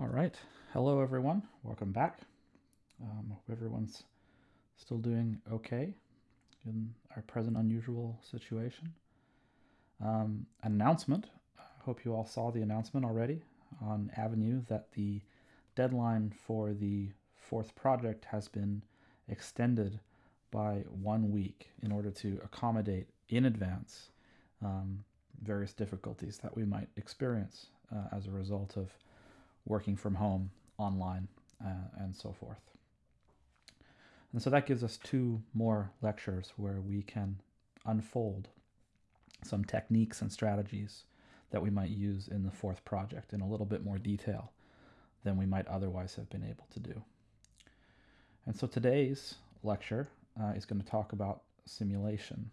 All right. Hello, everyone. Welcome back. Um, hope everyone's still doing okay in our present unusual situation. Um, announcement. I hope you all saw the announcement already on Avenue that the deadline for the fourth project has been extended by one week in order to accommodate in advance um, various difficulties that we might experience uh, as a result of working from home, online, uh, and so forth. And so that gives us two more lectures where we can unfold some techniques and strategies that we might use in the fourth project in a little bit more detail than we might otherwise have been able to do. And so today's lecture uh, is going to talk about simulation.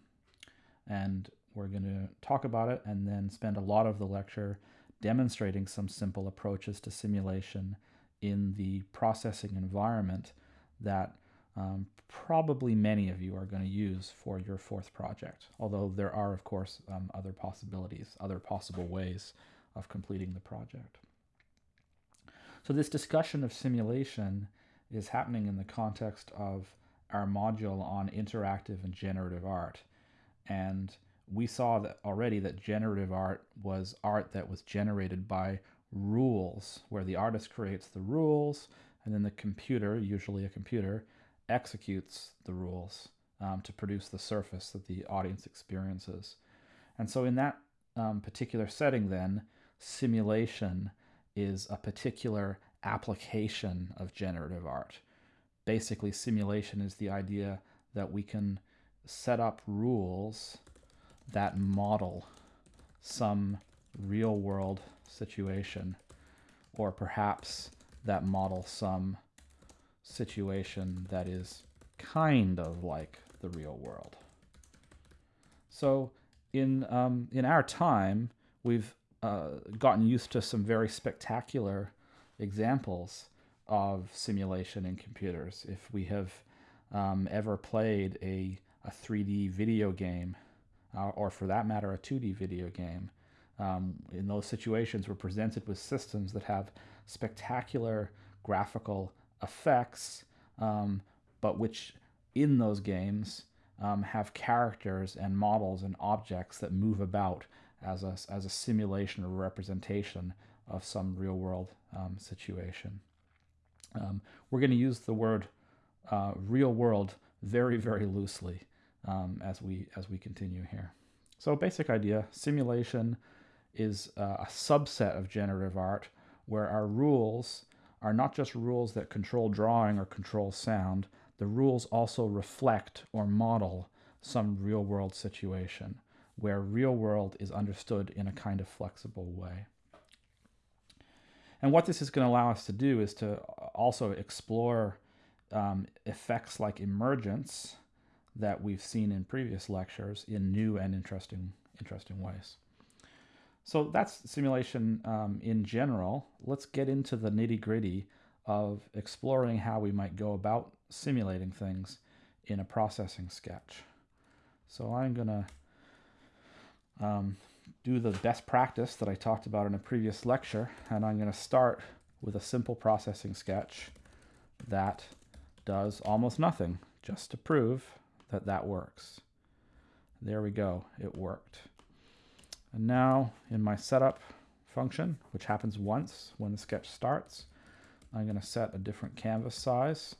And we're going to talk about it and then spend a lot of the lecture demonstrating some simple approaches to simulation in the processing environment that um, probably many of you are going to use for your fourth project, although there are, of course, um, other possibilities, other possible ways of completing the project. So this discussion of simulation is happening in the context of our module on interactive and generative art. And we saw that already that generative art was art that was generated by rules, where the artist creates the rules and then the computer, usually a computer, executes the rules um, to produce the surface that the audience experiences. And so in that um, particular setting then, simulation is a particular application of generative art. Basically, simulation is the idea that we can set up rules that model some real world situation, or perhaps that model some situation that is kind of like the real world. So in, um, in our time, we've uh, gotten used to some very spectacular examples of simulation in computers. If we have um, ever played a, a 3D video game uh, or for that matter, a 2D video game. Um, in those situations, we're presented with systems that have spectacular graphical effects, um, but which in those games um, have characters and models and objects that move about as a, as a simulation or representation of some real world um, situation. Um, we're going to use the word uh, real world very, very loosely um, as we as we continue here. So basic idea, simulation is uh, a subset of generative art where our rules are not just rules that control drawing or control sound, the rules also reflect or model some real world situation where real world is understood in a kind of flexible way. And what this is going to allow us to do is to also explore um, effects like emergence that we've seen in previous lectures in new and interesting, interesting ways. So that's simulation um, in general. Let's get into the nitty gritty of exploring how we might go about simulating things in a processing sketch. So I'm to um, do the best practice that I talked about in a previous lecture, and I'm to start with a simple processing sketch that does almost nothing, just to prove that that works. There we go, it worked. And now in my setup function, which happens once when the sketch starts, I'm going to set a different canvas size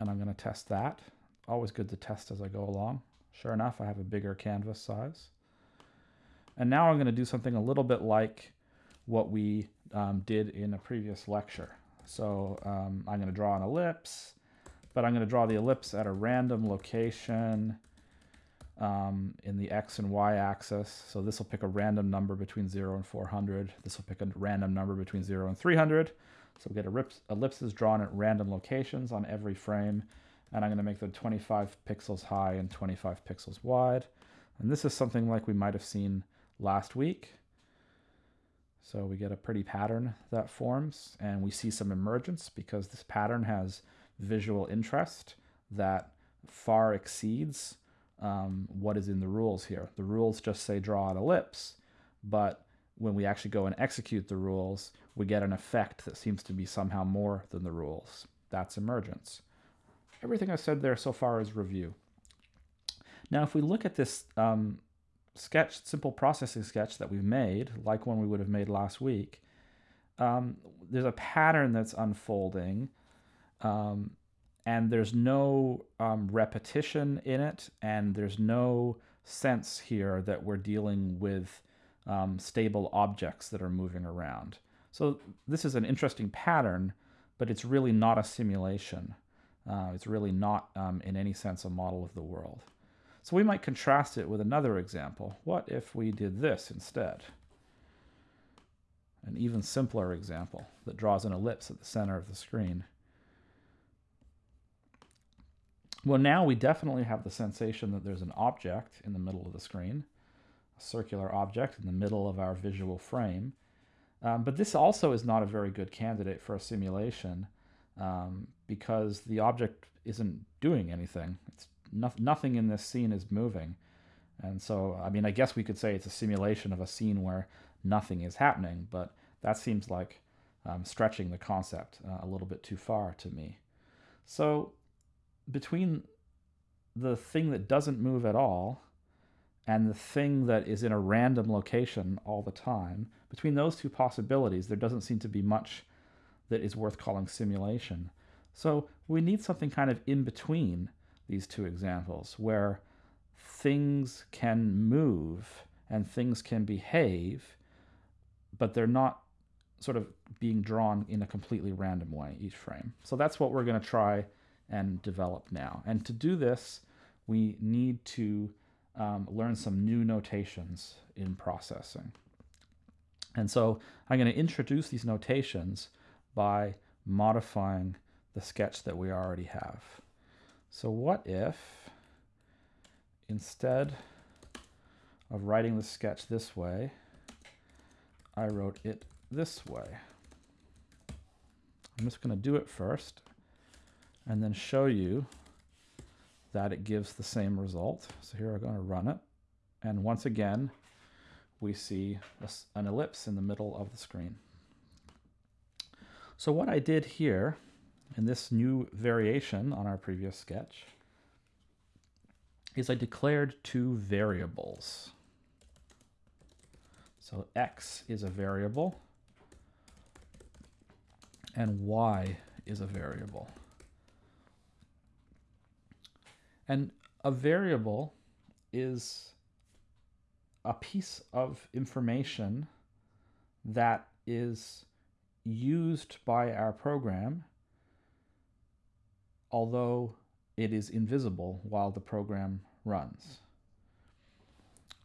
and I'm going to test that. Always good to test as I go along. Sure enough, I have a bigger canvas size. And now I'm going to do something a little bit like what we um, did in a previous lecture. So um, I'm going to draw an ellipse but I'm going to draw the ellipse at a random location um, in the x and y axis. So this will pick a random number between 0 and 400. This will pick a random number between 0 and 300. So we get ellipses drawn at random locations on every frame. And I'm going to make them 25 pixels high and 25 pixels wide. And this is something like we might have seen last week. So we get a pretty pattern that forms and we see some emergence because this pattern has visual interest that far exceeds um, what is in the rules here. The rules just say draw an ellipse, but when we actually go and execute the rules, we get an effect that seems to be somehow more than the rules. That's emergence. Everything I said there so far is review. Now, if we look at this um, sketch, simple processing sketch that we've made, like one we would have made last week, um, there's a pattern that's unfolding, um, and there's no um, repetition in it, and there's no sense here that we're dealing with um, stable objects that are moving around. So this is an interesting pattern, but it's really not a simulation. Uh, it's really not, um, in any sense, a model of the world. So we might contrast it with another example. What if we did this instead? An even simpler example that draws an ellipse at the center of the screen. Well, now we definitely have the sensation that there's an object in the middle of the screen, a circular object in the middle of our visual frame. Um, but this also is not a very good candidate for a simulation um, because the object isn't doing anything. It's no nothing in this scene is moving. And so, I mean, I guess we could say it's a simulation of a scene where nothing is happening, but that seems like um, stretching the concept uh, a little bit too far to me. So between the thing that doesn't move at all and the thing that is in a random location all the time, between those two possibilities, there doesn't seem to be much that is worth calling simulation. So we need something kind of in between these two examples where things can move and things can behave, but they're not sort of being drawn in a completely random way each frame. So that's what we're going to try and develop now. And to do this, we need to um, learn some new notations in processing. And so I'm going to introduce these notations by modifying the sketch that we already have. So what if instead of writing the sketch this way, I wrote it this way. I'm just going to do it first and then show you that it gives the same result. So here I'm going to run it. And once again, we see an ellipse in the middle of the screen. So what I did here in this new variation on our previous sketch is I declared two variables. So x is a variable and y is a variable. And a variable is a piece of information that is used by our program, although it is invisible while the program runs.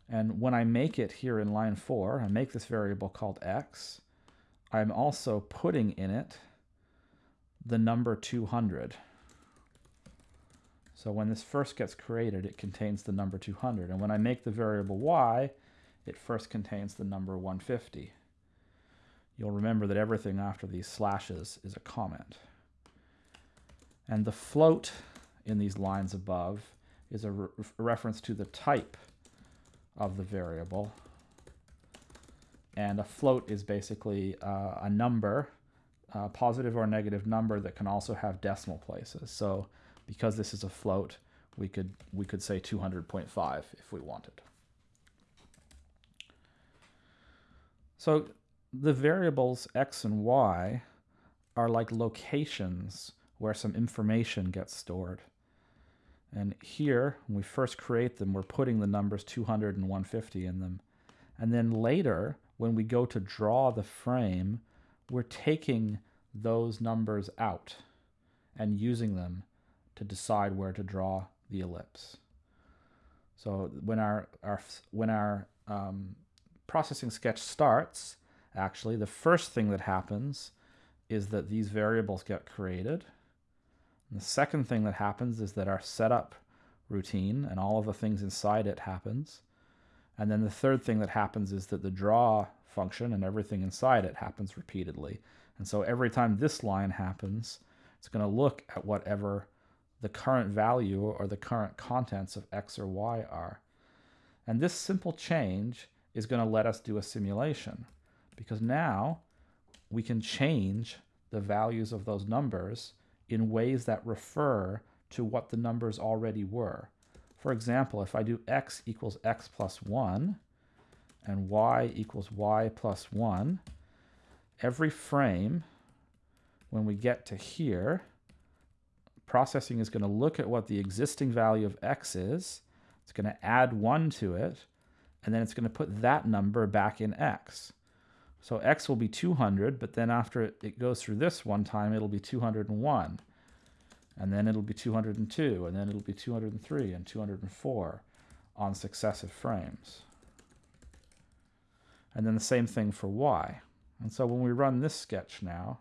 And when I make it here in line 4, I make this variable called x, I'm also putting in it the number 200. So when this first gets created, it contains the number 200. And when I make the variable y, it first contains the number 150. You'll remember that everything after these slashes is a comment. And the float in these lines above is a, re reference to the type of the variable. And a float is basically uh, a number, a positive or negative number that can also have decimal places. So because this is a float, we could, we could say 200.5 if we wanted. So the variables x and y are like locations where some information gets stored. And here, when we first create them, we're putting the numbers 200 and 150 in them. And then later, when we go to draw the frame, we're taking those numbers out and using them to decide where to draw the ellipse. So when our, our when our um, processing sketch starts, actually, the first thing that happens is that these variables get created. And the second thing that happens is that our setup routine and all of the things inside it happens. And then the third thing that happens is that the draw function and everything inside it happens repeatedly. And so every time this line happens, it's going to look at whatever the current value or the current contents of x or y are. And this simple change is going to let us do a simulation because now we can change the values of those numbers in ways that refer to what the numbers already were. For example, if I do x equals x plus 1 and y equals y plus 1, every frame, when we get to here, processing is going to look at what the existing value of x is, it's going to add 1 to it, and then it's going to put that number back in x. So x will be 200, but then after it goes through this one time, it'll be 201. And then it'll be 202, and then it'll be 203 and 204 on successive frames. And then the same thing for y. And so when we run this sketch now,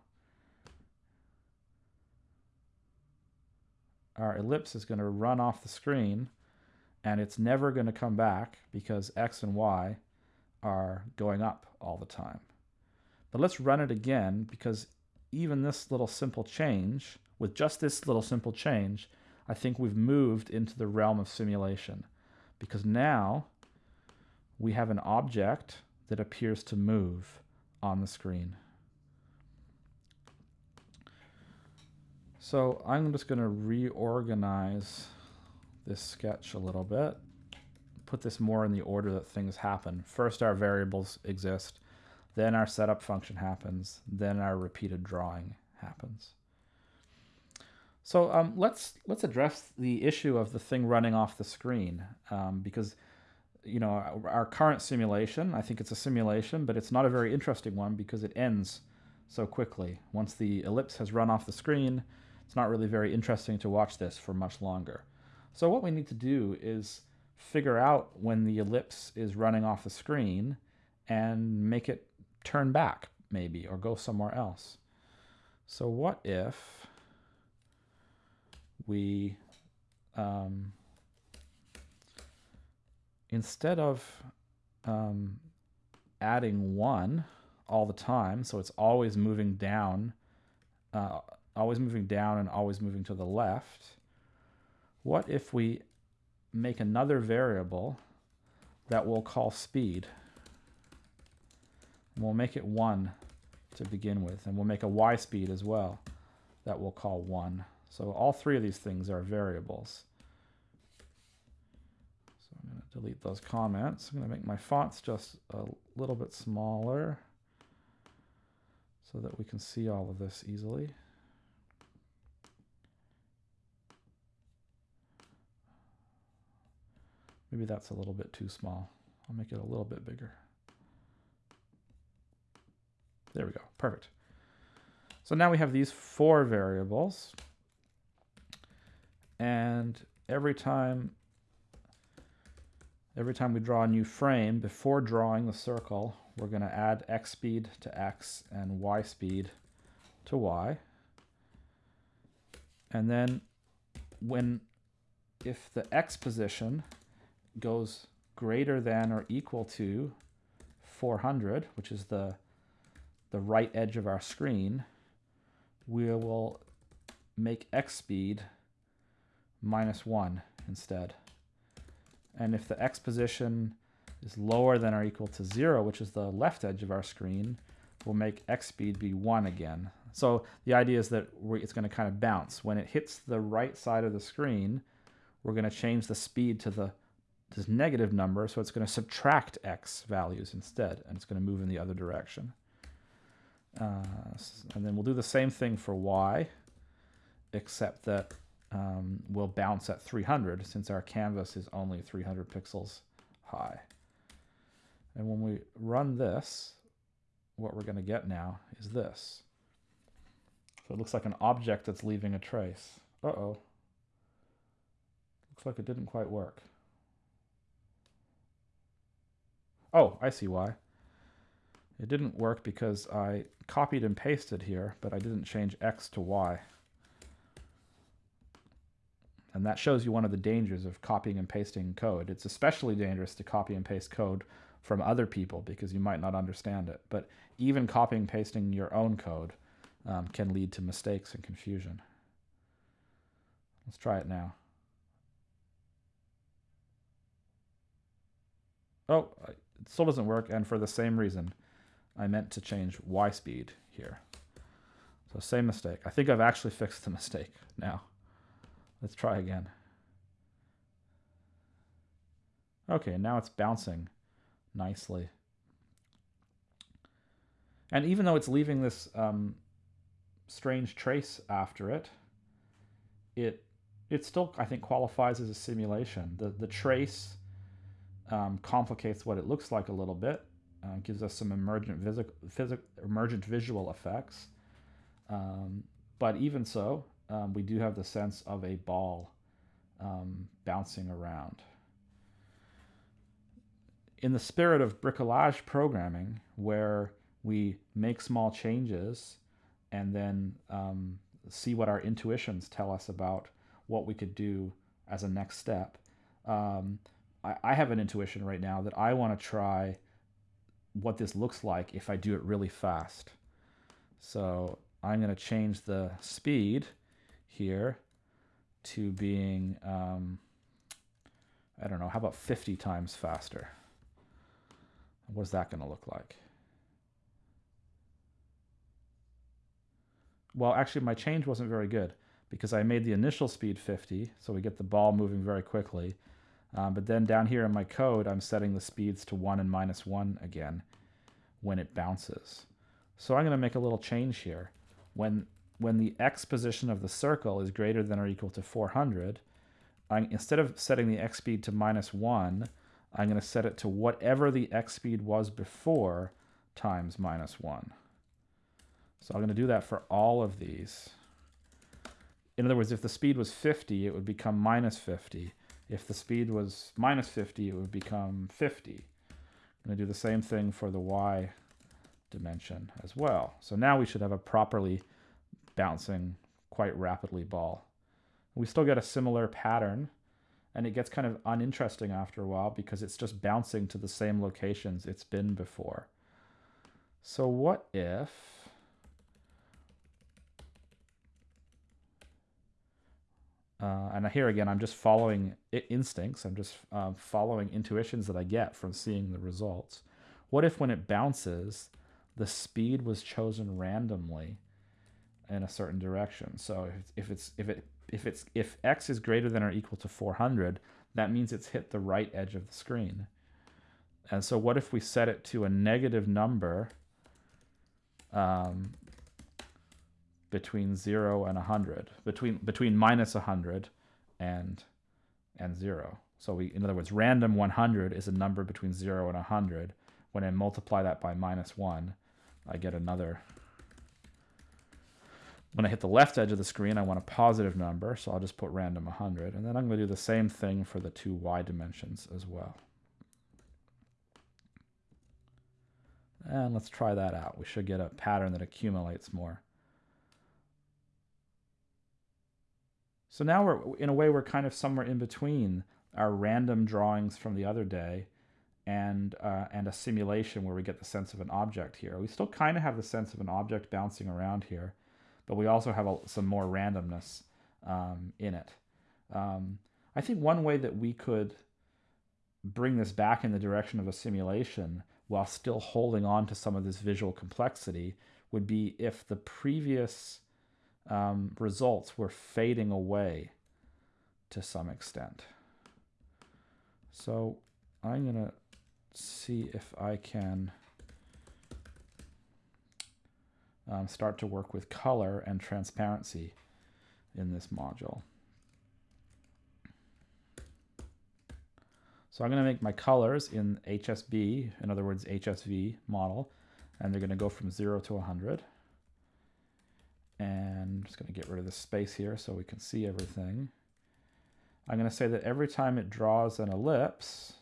our ellipse is going to run off the screen and it's never going to come back because x and y are going up all the time. But let's run it again because even this little simple change, with just this little simple change, I think we've moved into the realm of simulation because now we have an object that appears to move on the screen. So I'm just going to reorganize this sketch a little bit, put this more in the order that things happen. First our variables exist, then our setup function happens, then our repeated drawing happens. So um, let's let's address the issue of the thing running off the screen um, because you know our, our, current simulation I think it's a simulation but it's not a very interesting one because it ends so quickly once the ellipse has run off the screen it's not really very interesting to watch this for much longer so what we need to do is figure out when the ellipse is running off the screen and make it turn back maybe or go somewhere else. So what if we um, instead of um, adding one all the time, so it's always moving down, uh, always moving down and always moving to the left, what if we make another variable that we'll call speed? And we'll make it 1 to begin with, and we'll make a y speed as well that we'll call 1. So all three of these things are variables. So I'm going to delete those comments. I'm going to make my fonts just a little bit smaller so that we can see all of this easily. Maybe that's a little bit too small. I'll make it a little bit bigger. There we go. Perfect. So now we have these four variables. And every time every time we draw a new frame, before drawing the circle, we're going to add x speed to x and y speed to y. And then when if the x position goes greater than or equal to 400, which is the, the right edge of our screen, we will make x speed minus 1 instead. And if the x position is lower than or equal to 0, which is the left edge of our screen, we'll make x speed be 1 again. So the idea is that it's going to kind of bounce. When it hits the right side of the screen, we're going to change the speed to the this negative number, so it's going to subtract x values instead, and it's going to move in the other direction. Uh, and then we'll do the same thing for y, except that um, we'll bounce at 300 since our canvas is only 300 pixels high. And when we run this, what we're going to get now is this. So it looks like an object that's leaving a trace. Uh-oh. Looks like it didn't quite work. Oh, I see why. It didn't work because I copied and pasted here, but I didn't change x to y. And that shows you one of the dangers of copying and pasting code. It's especially dangerous to copy and paste code from other people because you might not understand it. But even copying and pasting your own code um, can lead to mistakes and confusion. Let's try it now. Oh, it still doesn't work, and for the same reason, I meant to change y speed here. So same mistake. I think I've actually fixed the mistake now. Let's try again. Okay, now it's bouncing nicely. And even though it's leaving this um, strange trace after it, it it still I think qualifies as a simulation. The the trace um, complicates what it looks like a little bit, uh, gives us some emergent emergent visual effects. Um, but even so, um, we do have the sense of a ball um, bouncing around. In the spirit of bricolage programming, where we make small changes and then um, see what our intuitions tell us about what we could do as a next step. I, I, have an intuition right now that I want to try what this looks like if I do it really fast. So I'm going to change the speed here to being, um, I don't know, how about 50 times faster? What's that going to look like? Well, actually, my change wasn't very good because I made the initial speed 50, so we get the ball moving very quickly. Um, but then down here in my code, I'm setting the speeds to 1 and minus 1 again when it bounces. So I'm going to make a little change here. When, when the x position of the circle is greater than or equal to 400, I, instead of setting the x speed to minus 1, I'm going to set it to whatever the x speed was before times minus 1. So I'm going to do that for all of these. In other words, if the speed was 50, it would become minus 50. If the speed was minus 50, it would become 50. I'm going to do the same thing for the y dimension as well. So now we should have a properly bouncing quite rapidly ball. We still get a similar pattern and it gets kind of uninteresting after a while because it's just bouncing to the same locations it's been before. So what if Uh, and here again, I'm just following instincts. I'm just uh, following intuitions that I get from seeing the results. What if when it bounces, the speed was chosen randomly in a certain direction? So if it's if it if it's if x is greater than or equal to 400, that means it's hit the right edge of the screen. And so what if we set it to a negative number um, between 0 and 100, between, between minus 100 and, and 0. So we, in other words, random 100 is a number between 0 and 100. When I multiply that by minus 1, I get another. When I hit the left edge of the screen, I want a positive number, so I'll just put random 100. And then I'm going to do the same thing for the two y dimensions as well. And let's try that out. We should get a pattern that accumulates more. So now we're, in a way, we're kind of somewhere in between our random drawings from the other day and, uh, and a simulation where we get the sense of an object here. We still kind of have the sense of an object bouncing around here, but we also have a, some more randomness um, in it. Um, I think one way that we could bring this back in the direction of a simulation while still holding on to some of this visual complexity would be if the previous um, results were fading away to some extent. So I'm going to see if I can um, start to work with color and transparency in this module. So I'm going to make my colors in HSB, in other words, HSV model, and they're going to go from 0 to 100. And I'm just going to get rid of the space here so we can see everything. I'm going to say that every time it draws an ellipse,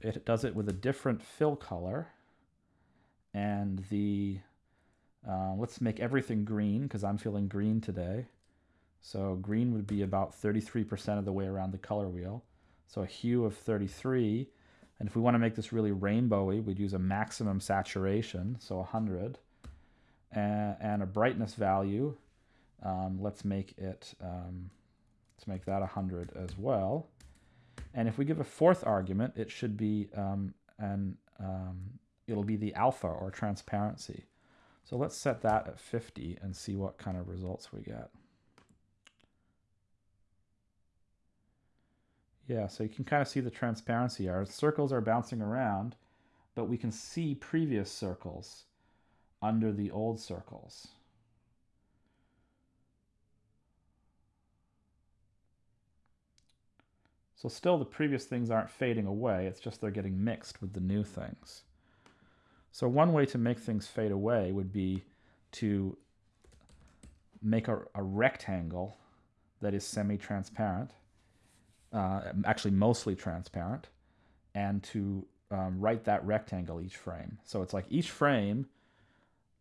it does it with a different fill color. And the, uh, let's make everything green because I'm feeling green today. So green would be about 33% of the way around the color wheel. So a hue of 33. And if we want to make this really rainbowy, we'd use a maximum saturation, so 100 and, and a brightness value. Um, let's make it, um, let's make that 100 as well. And if we give a fourth argument, it should be um, an um, it'll be the alpha or transparency. So let's set that at 50 and see what kind of results we get. Yeah, so you can kind of see the transparency. Our circles are bouncing around, but we can see previous circles under the old circles. So still the previous things aren't fading away, it's just they're getting mixed with the new things. So one way to make things fade away would be to make a, a rectangle that is semi-transparent uh, actually mostly transparent, and to um, write that rectangle each frame. So it's like each frame,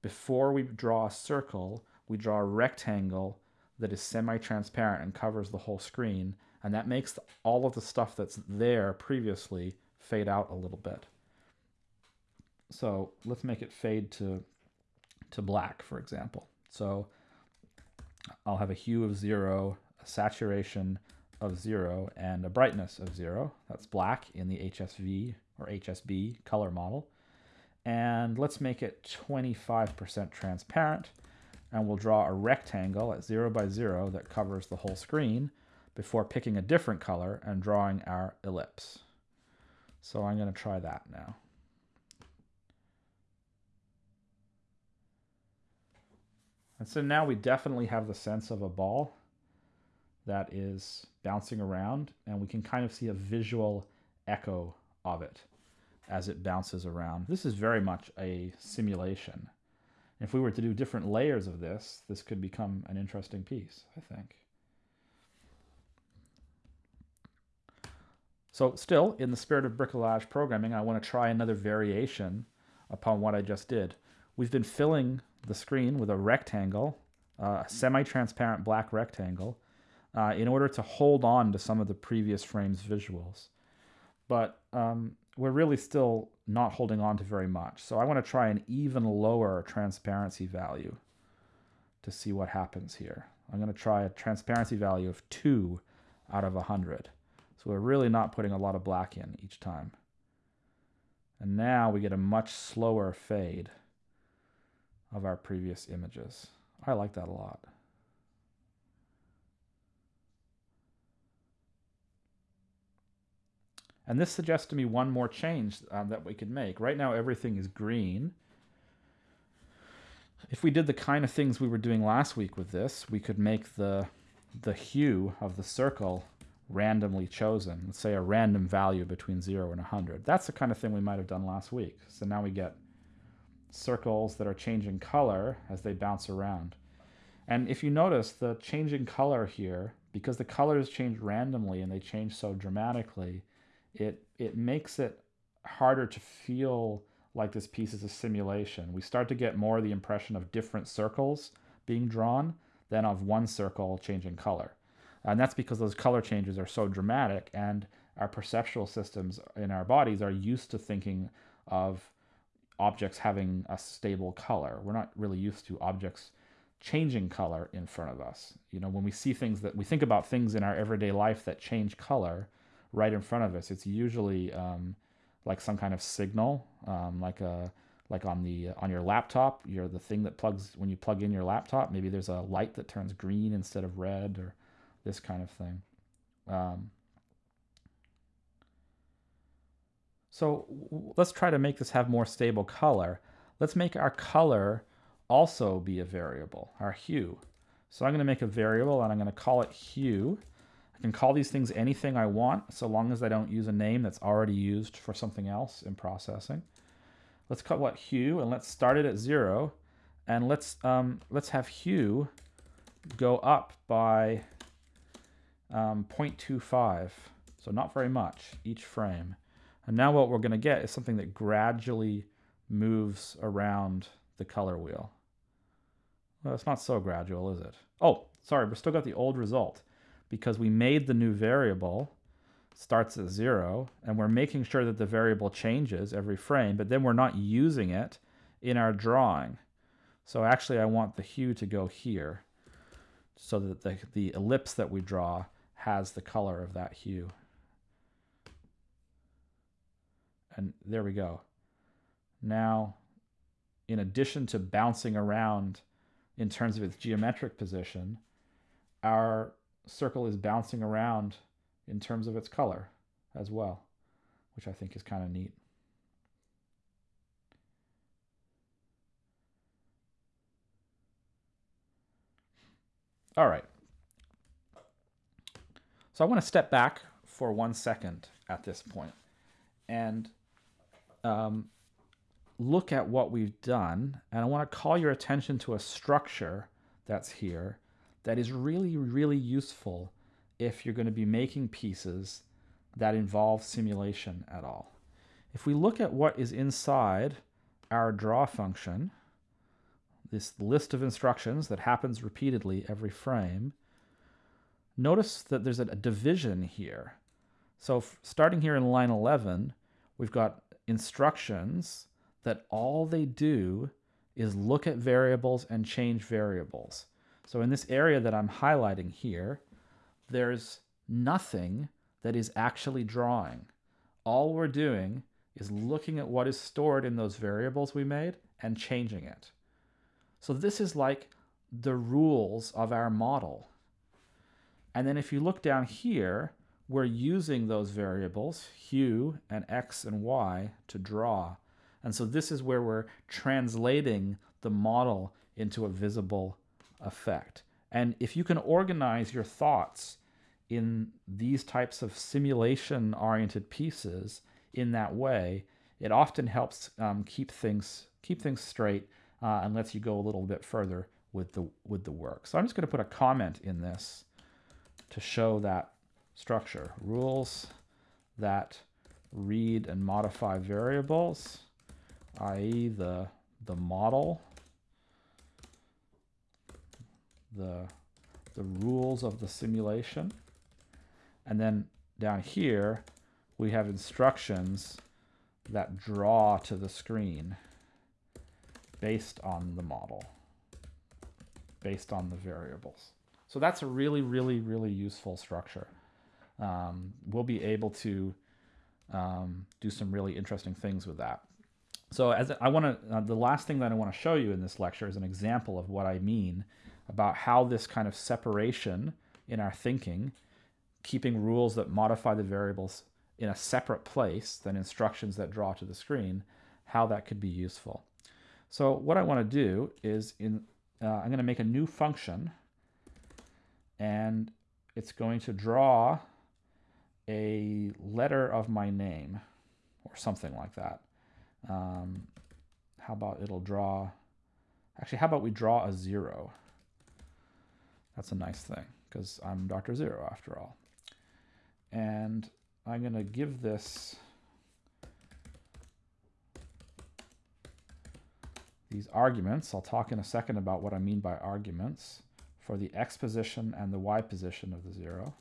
before we draw a circle, we draw a rectangle that is semi-transparent and covers the whole screen, and that makes all of the stuff that's there previously fade out a little bit. So let's make it fade to, to black, for example. So I'll have a hue of zero, a saturation of 0 and a brightness of 0. That's black in the HSV or HSB color model. And let's make it 25% transparent. And we'll draw a rectangle at 0 by 0 that covers the whole screen before picking a different color and drawing our ellipse. So I'm going to try that now. And so now we definitely have the sense of a ball that is bouncing around and we can kind of see a visual echo of it as it bounces around. This is very much a simulation. If we were to do different layers of this, this could become an interesting piece, I think. So still, in the spirit of bricolage programming, I want to try another variation upon what I just did. We've been filling the screen with a rectangle, uh, a semi-transparent black rectangle, uh, in order to hold on to some of the previous frame's visuals. But um, we're really still not holding on to very much. So I want to try an even lower transparency value to see what happens here. I'm going to try a transparency value of 2 out of 100. So we're really not putting a lot of black in each time. And now we get a much slower fade of our previous images. I like that a lot. And this suggests to me one more change um, that we could make. Right now, everything is green. If we did the kind of things we were doing last week with this, we could make the, the hue of the circle randomly chosen. Let's say a random value between 0 and 100. That's the kind of thing we might have done last week. So now we get circles that are changing color as they bounce around. And if you notice the changing color here, because the colors change randomly and they change so dramatically, it it makes it harder to feel like this piece is a simulation. We start to get more the impression of different circles being drawn than of one circle changing color. And that's because those color changes are so dramatic and our perceptual systems in our bodies are used to thinking of objects having a stable color. We're not really used to objects changing color in front of us. You know, when we see things that we think about things in our everyday life that change color, right in front of us. It's usually um, like some kind of signal, um, like a like on the on your laptop. You're the thing that plugs when you plug in your laptop. Maybe there's a light that turns green instead of red, or this kind of thing. Um, so let's try to make this have more stable color. Let's make our color also be a variable, our hue. So I'm going to make a variable and I'm going to call it hue. I can call these things anything I want, so long as I don't use a name that's already used for something else in processing. Let's call what hue, and let's start it at zero, and let's um, let's have hue go up by um, 0.25, so not very much each frame. And now what we're going to get is something that gradually moves around the color wheel. Well, it's not so gradual, is it? Oh, sorry, we've still got the old result because we made the new variable starts at zero and we're making sure that the variable changes every frame, but then we're not using it in our drawing. So actually I want the hue to go here so that the, the ellipse that we draw has the color of that hue. And there we go. Now, in addition to bouncing around in terms of its geometric position, our circle is bouncing around in terms of its color as well, which I think is kind of neat. All right. So I want to step back for one second at this point and um, look at what we've done. And I want to call your attention to a structure that's here that is really, really useful if you're going to be making pieces that involve simulation at all. If we look at what is inside our draw function, this list of instructions that happens repeatedly every frame, notice that there's a, division here. So starting here in line 11, we've got instructions that all they do is look at variables and change variables. So in this area that I'm highlighting here, there's nothing that is actually drawing. All we're doing is looking at what is stored in those variables we made and changing it. So this is like the rules of our model. And then if you look down here, we're using those variables, hue and x and y, to draw. And so this is where we're translating the model into a visible effect. And if you can organize your thoughts in these types of simulation-oriented pieces in that way, it often helps um, keep things keep things straight uh, and lets you go a little bit further with the with the work. So I'm just going to put a comment in this to show that structure. Rules that read and modify variables, i.e. the the model, the the rules of the simulation. And then down here, we have instructions that draw to the screen based on the model, based on the variables. So that's a really, really, really useful structure. Um, we'll be able to um, do some really interesting things with that. So as I want to, uh, the last thing that I want to show you in this lecture is an example of what I mean about how this kind of separation in our thinking, keeping rules that modify the variables in a separate place than instructions that draw to the screen, how that could be useful. So what I want to do is in uh, I'm going to make a new function and it's going to draw a letter of my name or something like that. Um, how about it'll draw, actually, how about we draw a zero? That's a nice thing because I'm Dr. Zero after all. And I'm going to give this these arguments. I'll talk in a second about what I mean by arguments for the x position and the y position of the zero.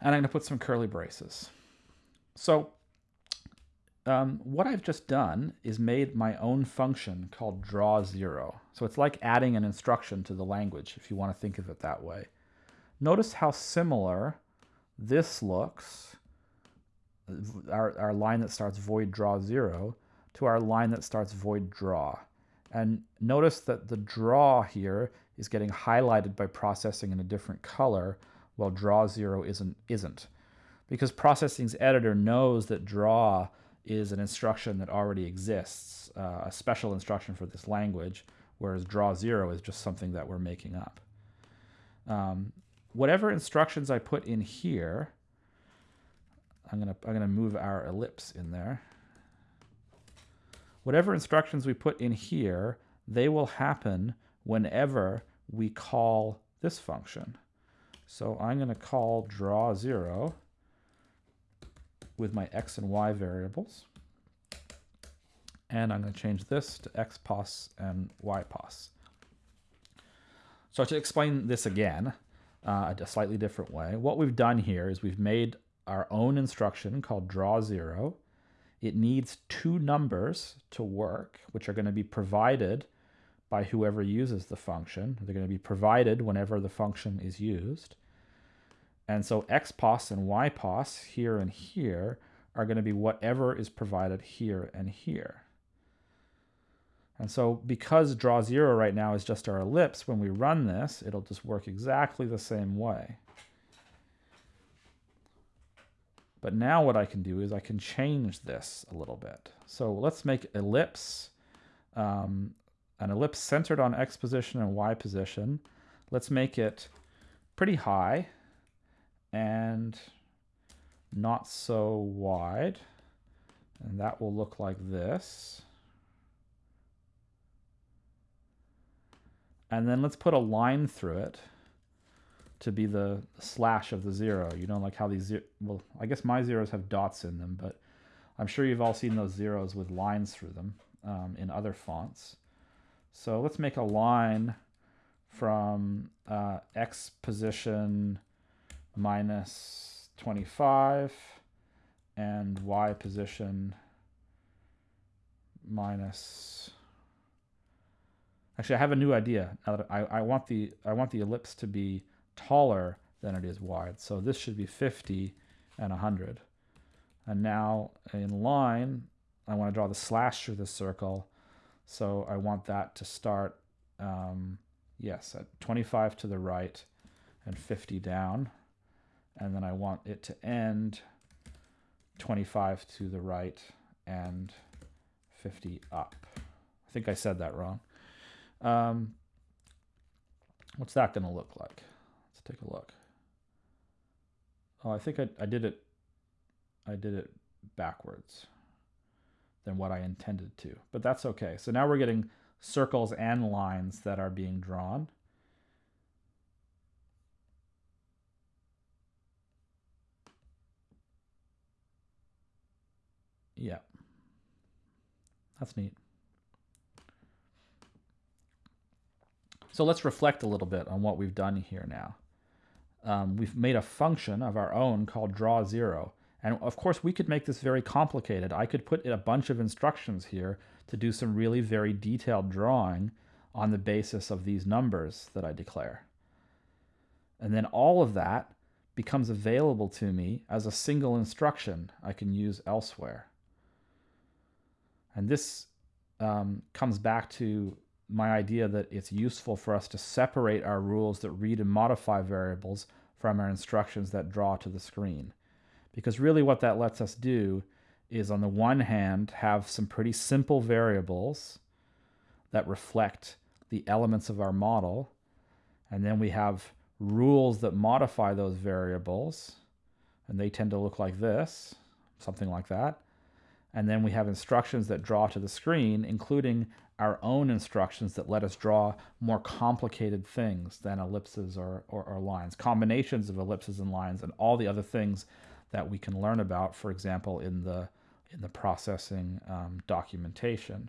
And I'm going to put some curly braces. So um, what I've just done is made my own function called draw zero. So it's like adding an instruction to the language, if you want to think of it that way. Notice how similar this looks, our, our line that starts void draw zero, to our line that starts void draw. And notice that the draw here is getting highlighted by processing in a different color, while draw zero isn't. isn't. Because processing's editor knows that draw is an instruction that already exists, uh, a special instruction for this language, whereas draw zero is just something that we're making up. Um, whatever instructions I put in here, I'm gonna I'm gonna move our ellipse in there. Whatever instructions we put in here, they will happen whenever we call this function. So I'm to call draw zero with my x and y variables. And I'm going to change this to x pos and y pos. So to explain this again, uh, a slightly different way, what we've done here is we've made our own instruction called draw zero. It needs two numbers to work, which are going to be provided by whoever uses the function. They're going to be provided whenever the function is used. And so xpos and ypos here and here are going to be whatever is provided here and here. And so because draw zero right now is just our ellipse, when we run this, it'll just work exactly the same way. But now what I can do is I can change this a little bit. So let's make ellipse, um, an ellipse centered on x position and y position. Let's make it pretty high and not so wide. And that will look like this. And then let's put a line through it to be the slash of the zero. You know, like how these, well, I guess my zeros have dots in them, but I'm sure you've all seen those zeros with lines through them um, in other fonts. So let's make a line from uh, x position minus 25 and y position minus actually I have a new idea. Now that I, I want the I want the ellipse to be taller than it is wide. So this should be 50 and 100 and now in line I want to draw the slash through the circle. So I want that to start um, yes at 25 to the right and 50 down and then I want it to end 25 to the right and 50 up. I think I said that wrong. Um, what's that going to look like? Let's take a look. Oh, I think I, I did it. I did it backwards than what I intended to, but that's okay. So now we're getting circles and lines that are being drawn. Yeah. That's neat. So let's reflect a little bit on what we've done here now. Um, we've made a function of our own called draw zero. And of course, we could make this very complicated. I could put a bunch of instructions here to do some really very detailed drawing on the basis of these numbers that I declare. And then all of that becomes available to me as a single instruction I can use elsewhere. And this um, comes back to my idea that it's useful for us to separate our rules that read and modify variables from our instructions that draw to the screen. Because really what that lets us do is on the one hand have some pretty simple variables that reflect the elements of our model, and then we have rules that modify those variables, and they tend to look like this, something like that. And then we have instructions that draw to the screen, including our own instructions that let us draw more complicated things than ellipses or, or, or, lines, combinations of ellipses and lines, and all the other things that we can learn about, for example, in the, in the processing um, documentation,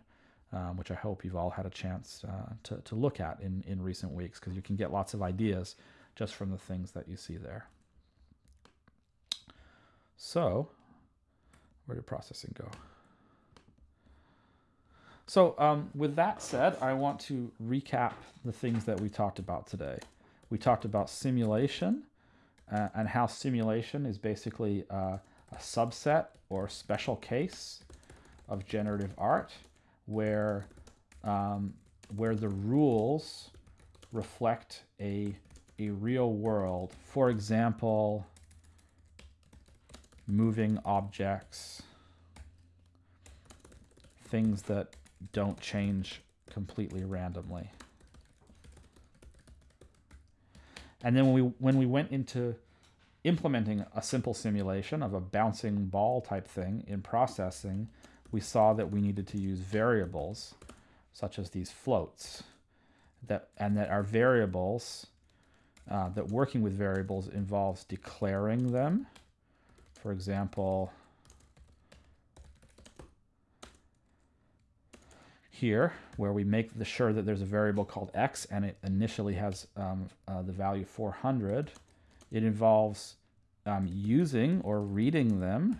um, which I hope you've all had a chance uh, to, to look at in, in recent weeks, because you can get lots of ideas just from the things that you see there. So where did processing go? So um, with that said, I want to recap the things that we talked about today. We talked about simulation uh, and how simulation is basically uh, a subset or special case of generative art where, um, where the rules reflect a, a real world. For example, moving objects, things that don't change completely randomly. And then when we, when we went into implementing a simple simulation of a bouncing ball type thing in processing, we saw that we needed to use variables such as these floats that and that our variables uh, that working with variables involves declaring them for example, here, where we make the sure that there's a variable called x and it initially has um, uh, the value 400, it involves um, using or reading them.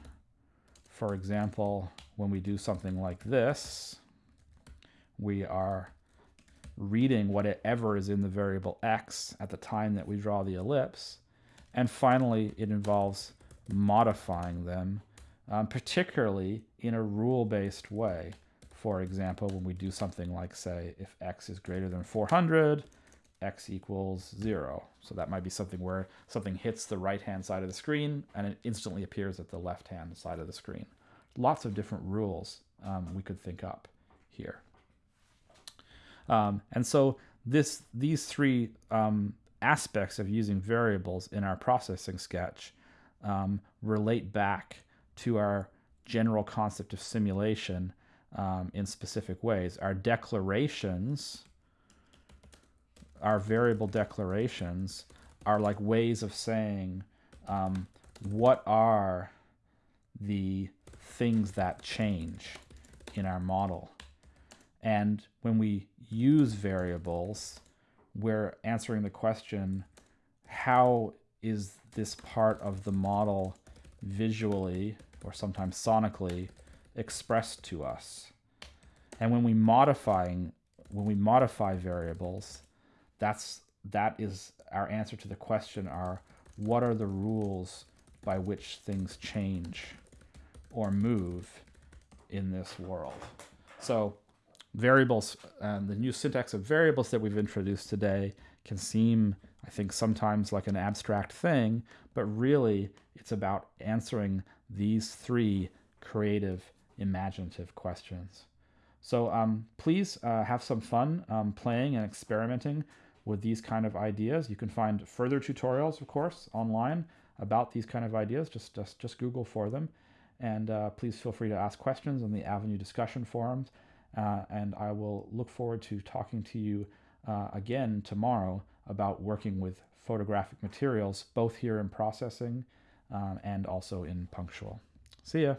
For example, when we do something like this, we are reading whatever is in the variable x at the time that we draw the ellipse. And finally, it involves modifying them um, particularly in a rule-based way. For example, when we do something like say, if x is greater than 400, x equals zero. So that might be something where something hits the right-hand side of the screen and it instantly appears at the left-hand side of the screen. Lots of different rules um, we could think up here. Um, and so this these three um, aspects of using variables in our processing sketch um, relate back to our general concept of simulation um, in specific ways. Our declarations, our variable declarations, are like ways of saying um, what are the things that change in our model. And when we use variables, we're answering the question, how is this part of the model visually or sometimes sonically expressed to us? And when we modifying when we modify variables, that's that is our answer to the question are what are the rules by which things change or move in this world? So variables and the new syntax of variables that we've introduced today can seem, I think, sometimes like an abstract thing, but really it's about answering these three creative, imaginative questions. So um, please uh, have some fun um, playing and experimenting with these kind of ideas. You can find further tutorials, of course, online about these kind of ideas. Just, just, just Google for them. And uh, please feel free to ask questions on the Avenue discussion forums. Uh, and I will look forward to talking to you uh, again tomorrow about working with photographic materials, both here in processing um, and also in Punctual. See ya.